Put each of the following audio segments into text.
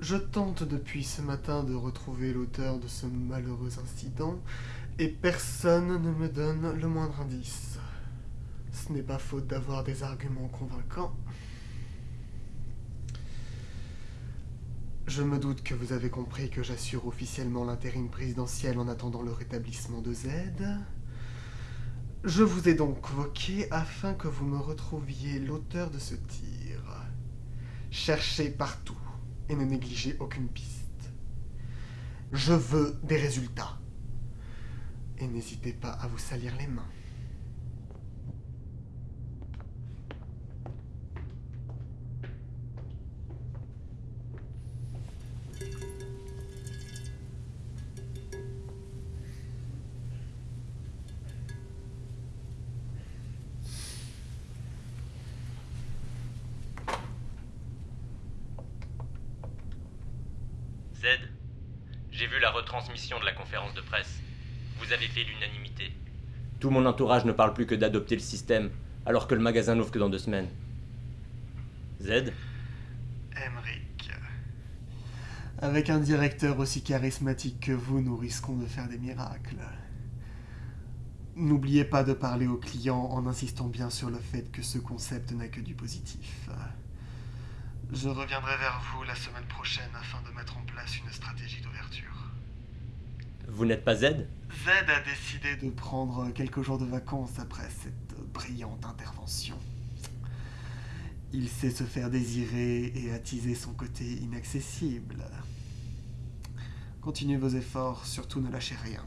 Je tente depuis ce matin de retrouver l'auteur de ce malheureux incident, et personne ne me donne le moindre indice. Ce n'est pas faute d'avoir des arguments convaincants. Je me doute que vous avez compris que j'assure officiellement l'intérim présidentiel en attendant le rétablissement de Z. Je vous ai donc convoqué afin que vous me retrouviez l'auteur de ce tir. Cherchez partout et ne négligez aucune piste. Je veux des résultats. Et n'hésitez pas à vous salir les mains. Z, j'ai vu la retransmission de la conférence de presse. Vous avez fait l'unanimité. Tout mon entourage ne parle plus que d'adopter le système, alors que le magasin n'ouvre que dans deux semaines. Z? Emric. Avec un directeur aussi charismatique que vous, nous risquons de faire des miracles. N'oubliez pas de parler aux clients en insistant bien sur le fait que ce concept n'a que du positif. Je reviendrai vers vous la semaine prochaine afin de mettre en place une stratégie d'ouverture. Vous n'êtes pas Z? Z a décidé de prendre quelques jours de vacances après cette brillante intervention. Il sait se faire désirer et attiser son côté inaccessible. Continuez vos efforts, surtout ne lâchez rien.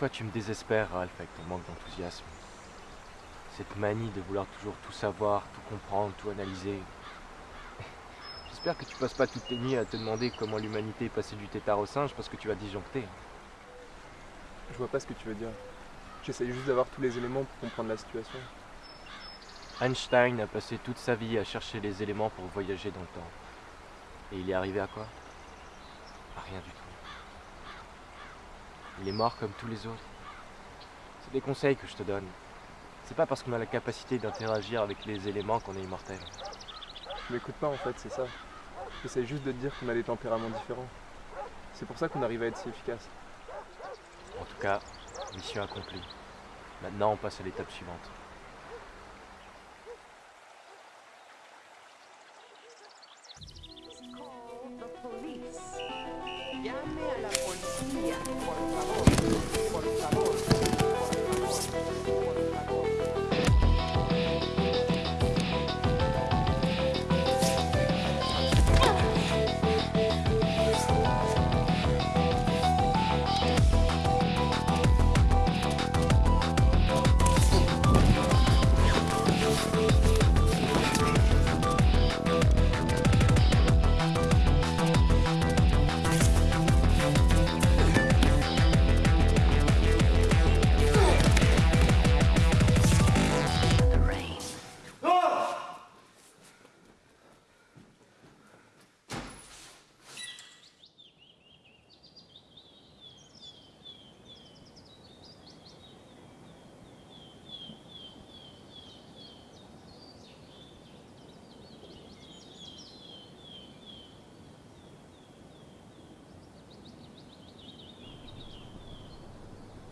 Fois, tu me désespères, Ralph, avec ton manque d'enthousiasme. Cette manie de vouloir toujours tout savoir, tout comprendre, tout analyser. J'espère que tu passes pas toutes tes nuits à te demander comment l'humanité est passée du tétard au singe parce que tu as disjoncté. Je vois pas ce que tu veux dire. J'essaye juste d'avoir tous les éléments pour comprendre la situation. Einstein a passé toute sa vie à chercher les éléments pour voyager dans le temps. Et il est arrivé à quoi? À rien du tout. Il est mort comme tous les autres. C'est des conseils que je te donne. C'est pas parce qu'on a la capacité d'interagir avec les éléments qu'on est immortel. Tu m'écoutes pas en fait, c'est ça. J'essaye juste de te dire qu'on a des tempéraments différents. C'est pour ça qu'on arrive à être si efficace. En tout cas, mission accomplie. Maintenant, on passe à l'étape suivante. Call the police. Llame a la policía, por favor. Por favor.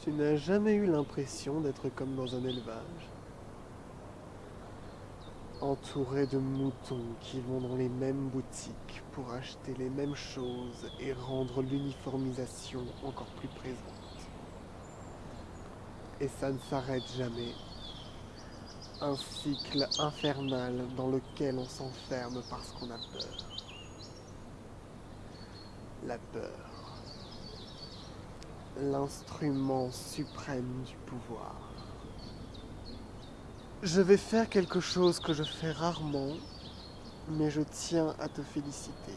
Tu n'as jamais eu l'impression d'être comme dans un élevage Entouré de moutons qui vont dans les mêmes boutiques pour acheter les mêmes choses et rendre l'uniformisation encore plus présente. Et ça ne s'arrête jamais. Un cycle infernal dans lequel on s'enferme parce qu'on a peur. La peur l'instrument suprême du pouvoir. Je vais faire quelque chose que je fais rarement, mais je tiens à te féliciter.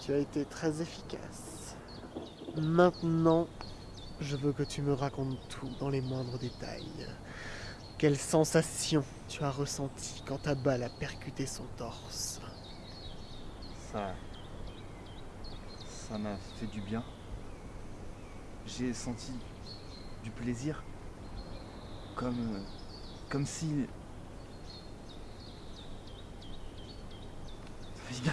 Tu as été très efficace. Maintenant, je veux que tu me racontes tout dans les moindres détails. Quelle sensation tu as ressentie quand ta balle a percuté son torse Ça. Ça m'a fait du bien. J'ai senti du plaisir. Comme. euh, Comme si.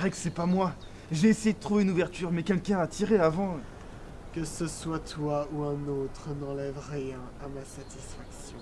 Que c'est pas moi. J'ai essayé de trouver une ouverture, mais quelqu'un a tiré avant. Que ce soit toi ou un autre n'enlève rien à ma satisfaction.